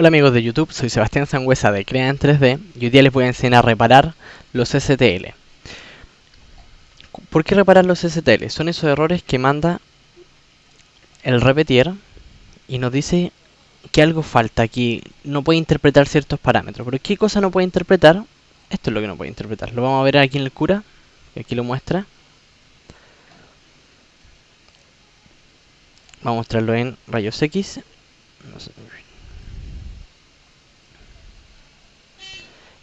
Hola amigos de YouTube, soy Sebastián Sangüesa de Crea en 3D y hoy día les voy a enseñar a reparar los STL. ¿Por qué reparar los STL? Son esos errores que manda el repetier y nos dice que algo falta aquí, no puede interpretar ciertos parámetros. ¿Pero qué cosa no puede interpretar? Esto es lo que no puede interpretar. Lo vamos a ver aquí en el cura, y aquí lo muestra. Vamos a mostrarlo en rayos X.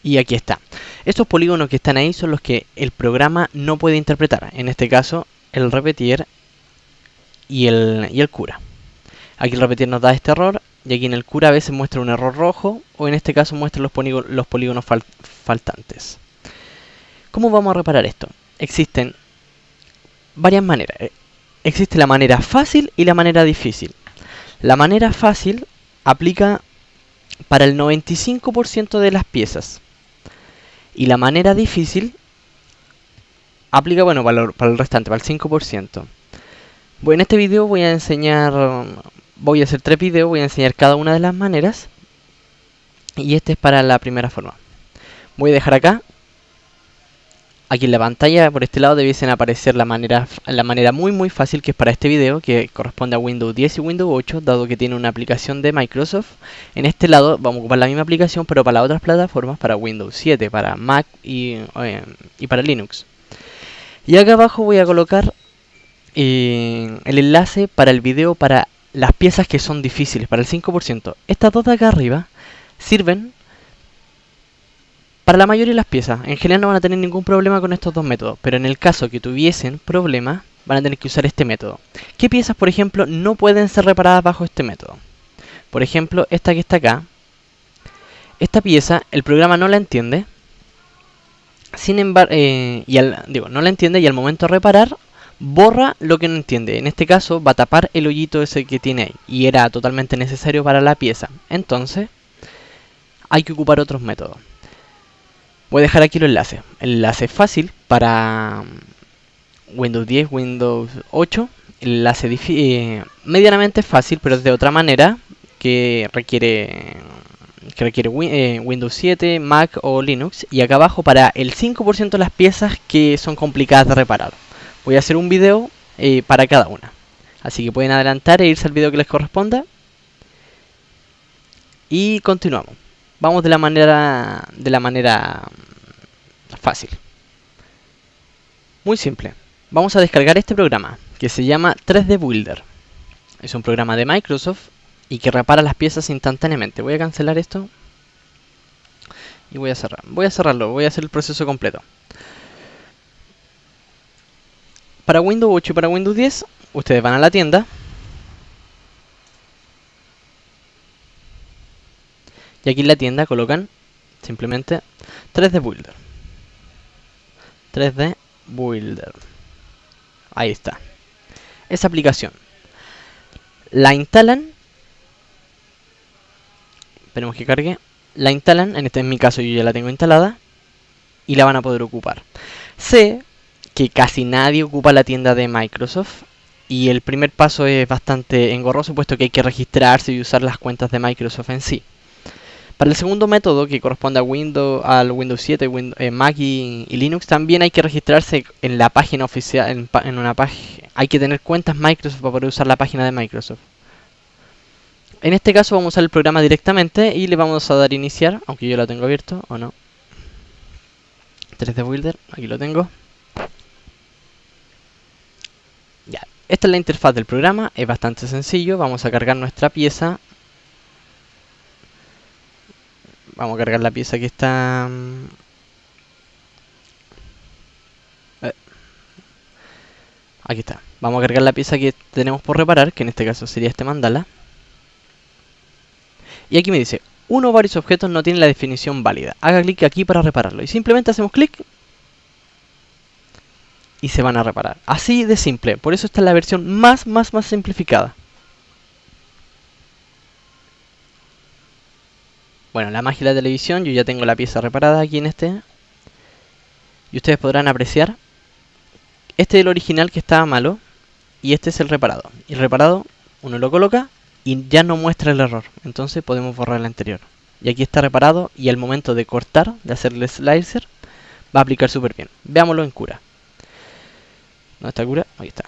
Y aquí está. Estos polígonos que están ahí son los que el programa no puede interpretar. En este caso, el repetir y el, y el cura. Aquí el repetir nos da este error y aquí en el cura a veces muestra un error rojo o en este caso muestra los, polígonos, los polígonos faltantes. ¿Cómo vamos a reparar esto? Existen varias maneras. Eh, existe la manera fácil y la manera difícil. La manera fácil aplica para el 95% de las piezas. Y la manera difícil aplica, bueno, para, el restante, para el 5%. Bueno, en este video voy a enseñar, voy a hacer tres videos, voy a enseñar cada una de las maneras. Y este es para la primera forma. Voy a dejar acá. Aquí en la pantalla, por este lado, debiesen aparecer la manera, la manera muy muy fácil que es para este video, que corresponde a Windows 10 y Windows 8, dado que tiene una aplicación de Microsoft. En este lado vamos a ocupar la misma aplicación, pero para otras plataformas, para Windows 7, para Mac y, eh, y para Linux. Y acá abajo voy a colocar eh, el enlace para el video para las piezas que son difíciles, para el 5%. Estas dos de acá arriba sirven para la mayoría de las piezas. En general no van a tener ningún problema con estos dos métodos, pero en el caso que tuviesen problemas, van a tener que usar este método. ¿Qué piezas, por ejemplo, no pueden ser reparadas bajo este método? Por ejemplo, esta que está acá. Esta pieza, el programa no la entiende. Sin embargo, eh, y digo, no la entiende y al momento de reparar, borra lo que no entiende. En este caso va a tapar el hoyito ese que tiene ahí. Y era totalmente necesario para la pieza. Entonces, hay que ocupar otros métodos. Voy a dejar aquí los enlaces. El enlace fácil para mm, Windows 10, Windows 8. El enlace eh, medianamente fácil, pero de otra manera que requiere que requiere eh, Windows 7, Mac o Linux. Y acá abajo para el 5% de las piezas que son complicadas de reparar. Voy a hacer un video eh, para cada una. Así que pueden adelantar e irse al video que les corresponda. Y continuamos. Vamos de la manera de la manera mm, fácil. Muy simple. Vamos a descargar este programa que se llama 3D Builder. Es un programa de Microsoft y que repara las piezas instantáneamente. Voy a cancelar esto y voy a cerrar. Voy a cerrarlo, voy a hacer el proceso completo. Para Windows 8 y para Windows 10, ustedes van a la tienda. Y aquí en la tienda colocan simplemente 3D Builder. 3D Builder. Ahí está. Esa aplicación. La instalan. Esperemos que cargue. La instalan, en este en mi caso yo ya la tengo instalada. Y la van a poder ocupar. Sé que casi nadie ocupa la tienda de Microsoft. Y el primer paso es bastante engorroso, puesto que hay que registrarse y usar las cuentas de Microsoft en sí. Para el segundo método, que corresponde a Windows, al Windows 7, Windows, eh, Mac y, Linux, también hay que registrarse en la página oficial, en, una página. Hay que tener cuentas Microsoft para poder usar la página de Microsoft. En este caso vamos a usar el programa directamente y le vamos a dar iniciar, aunque yo lo tengo abierto o no. 3D Builder, aquí lo tengo. Esta es la interfaz del programa, es bastante sencillo. Vamos a cargar nuestra pieza. Vamos a cargar la pieza que está... Mm, eh, aquí está. Vamos a cargar la pieza que tenemos por reparar, que en este caso sería este mandala. Y aquí me dice, uno o varios objetos no tienen la definición válida. Haga clic aquí para repararlo. Y simplemente hacemos clic y se van a reparar. Así de simple. Por eso esta es la versión más, más, más simplificada. Bueno, la magia de la televisión, yo ya tengo la pieza reparada aquí en este. Y ustedes podrán apreciar. Este es el original que estaba malo. Y este es el reparado. Y el reparado, uno lo coloca y ya no muestra el error. Entonces podemos borrar el anterior. Y aquí está reparado y al momento de cortar, de hacerle slicer, va a aplicar súper bien. Veámoslo en cura. ¿Dónde está cura? Ahí está.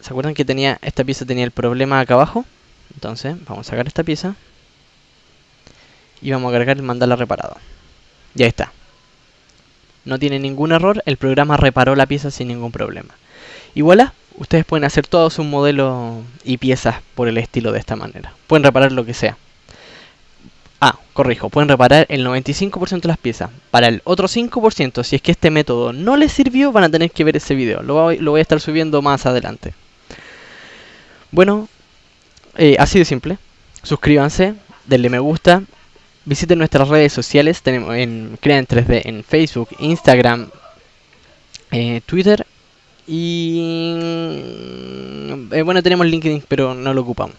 ¿Se acuerdan que tenía esta pieza tenía el problema acá abajo? Entonces vamos a sacar esta pieza y vamos a cargar el mandala reparado. Ya está. No tiene ningún error, el programa reparó la pieza sin ningún problema. Y voilà, ustedes pueden hacer todos sus modelos y piezas por el estilo de esta manera. Pueden reparar lo que sea. Ah, corrijo, pueden reparar el 95% de las piezas. Para el otro 5%, si es que este método no les sirvió, van a tener que ver ese video. Lo voy, lo voy a estar subiendo más adelante. Bueno, eh, así de simple. Suscríbanse, denle me gusta, visiten nuestras redes sociales, tenemos en Crean 3D en Facebook, Instagram, eh, Twitter y eh, bueno tenemos LinkedIn pero no lo ocupamos.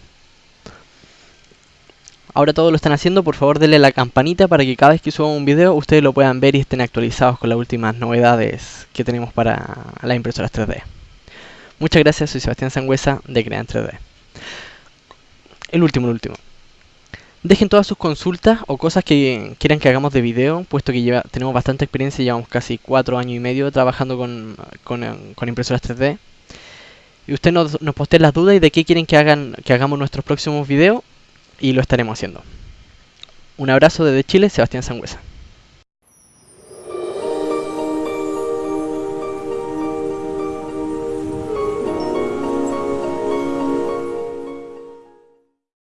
Ahora todos lo están haciendo, por favor denle la campanita para que cada vez que suba un video ustedes lo puedan ver y estén actualizados con las últimas novedades que tenemos para las impresoras 3D. Muchas gracias, soy Sebastián Sangüesa de Crean 3D. El último, el último. Dejen todas sus consultas o cosas que quieran que hagamos de video, puesto que lleva, tenemos bastante experiencia, llevamos casi 4 años y medio trabajando con, con, impresoras 3D. Y usted nos, nos las dudas y de qué quieren que, que hagamos nuestros próximos videos y lo estaremos haciendo. Un abrazo desde Chile, Sebastián Sangüesa.